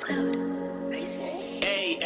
Cloud, are you? Hey,